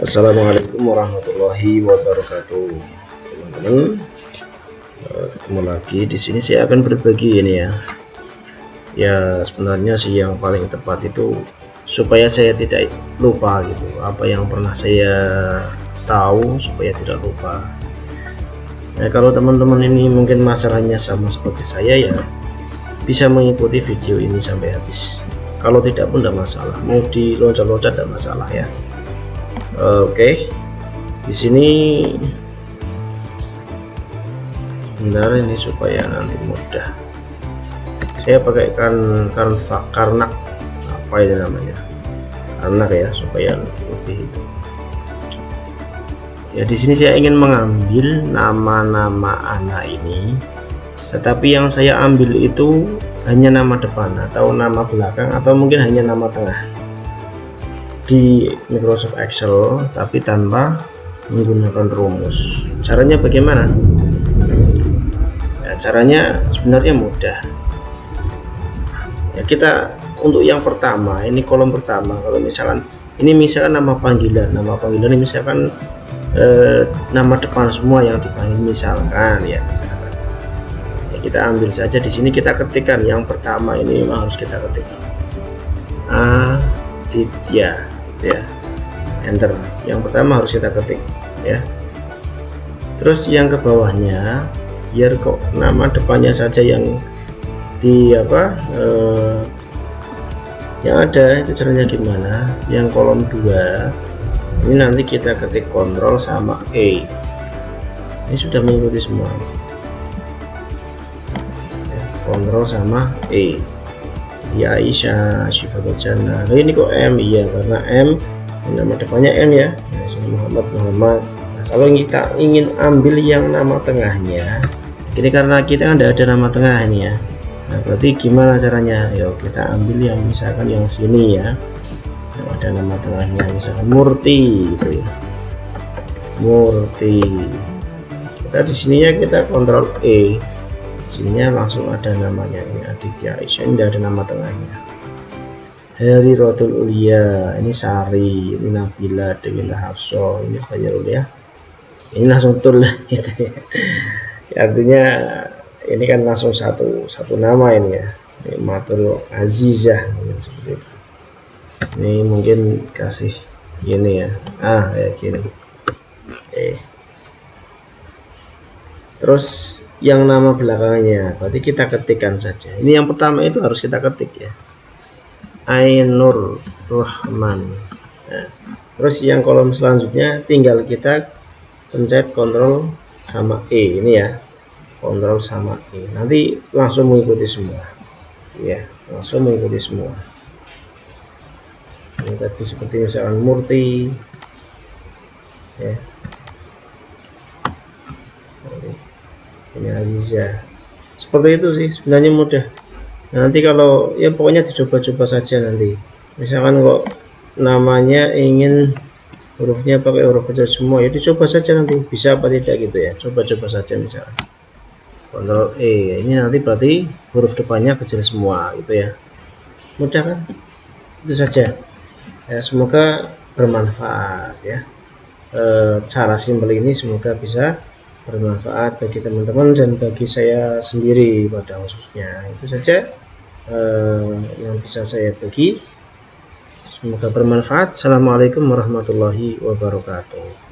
Assalamualaikum warahmatullahi wabarakatuh. Teman-teman eh, ketemu lagi. Di sini saya akan berbagi ini ya. Ya sebenarnya sih yang paling tepat itu supaya saya tidak lupa gitu. Apa yang pernah saya tahu supaya tidak lupa. Nah kalau teman-teman ini mungkin masalahnya sama seperti saya ya bisa mengikuti video ini sampai habis. Kalau tidak pun tidak masalah. Mau di loncat-loncat tidak masalah ya oke. Okay. di sini sebentar ini supaya nanti mudah. Saya pakai kan karena karena apa ini namanya? Karena ya supaya lebih ya di sini saya ingin mengambil nama-nama anak ini. Tetapi yang saya ambil itu hanya nama depan atau nama belakang atau mungkin hanya nama tengah di Microsoft Excel tapi tanpa menggunakan rumus. Caranya bagaimana? Ya, caranya sebenarnya mudah. Ya kita untuk yang pertama ini kolom pertama kalau misalkan ini misalkan nama panggilan nama panggilan ini misalkan eh, nama depan semua yang dipanggil misalkan ya misalkan. Ya, kita ambil saja di sini kita ketikkan. Yang pertama ini harus kita ketik. Aditya ya. Enter. Yang pertama harus kita ketik ya. Terus yang ke bawahnya biar kok nama depannya saja yang di apa eh, yang ada itu caranya gimana? Yang kolom 2 ini nanti kita ketik kontrol sama E. Ini sudah mengikuti semua. Kontrol sama E ya Aisyah Syifatul Jannah nah, ini kok M? Iya karena M. Nama depannya M ya. Muhammad Muhammad. Nah, kalau kita ingin ambil yang nama tengahnya ini karena kita kan ada nama tengah ini ya. Nah berarti gimana caranya? Yuk kita ambil yang misalkan yang sini ya. Yang ada nama tengahnya misalkan Murti gitu ya. Murti. Kita di sininya kita kontrol E sininya langsung ada namanya ini Aditya Aisyah ini ada nama tengahnya. Hari Rotul Ulia ini Sari ini Nabila Dewi Hafso ini Khairul ya. Ini langsung tul gitu ya. ya artinya ini kan langsung satu satu nama ini ya. Ini Matul Azizah mungkin seperti itu. Ini mungkin kasih ini ya. Ah kayak gini. Eh terus yang nama belakangnya berarti kita ketikkan saja. Ini yang pertama itu harus kita ketik ya. Ainur Rahman. Nah, terus yang kolom selanjutnya tinggal kita pencet kontrol sama E ini ya. Kontrol sama E. Nanti langsung mengikuti semua. Ya langsung mengikuti semua. Ini tadi seperti misalkan Murti. Ya ini Aziza seperti itu sih sebenarnya mudah. Nah, nanti kalau ya pokoknya dicoba-coba saja nanti. Misalkan kok namanya ingin hurufnya pakai huruf kecil semua ya dicoba saja nanti bisa apa tidak gitu ya. Coba-coba saja misalkan. Kontrol E ini nanti berarti huruf depannya kecil semua gitu ya. Mudah kan? Itu saja. Ya semoga bermanfaat ya. E, cara simpel ini semoga bisa bermanfaat bagi teman-teman dan bagi saya sendiri pada khususnya. Itu saja eh, yang bisa saya bagi. Semoga bermanfaat. Assalamualaikum warahmatullahi wabarakatuh